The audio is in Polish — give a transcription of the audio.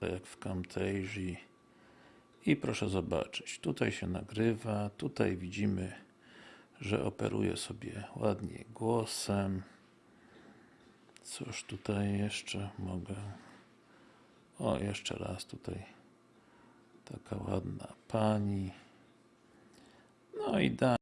tak jak w Camtasia. I proszę zobaczyć, tutaj się nagrywa, tutaj widzimy, że operuje sobie ładnie głosem. Cóż tutaj jeszcze mogę? O, jeszcze raz tutaj taka ładna pani. No i da.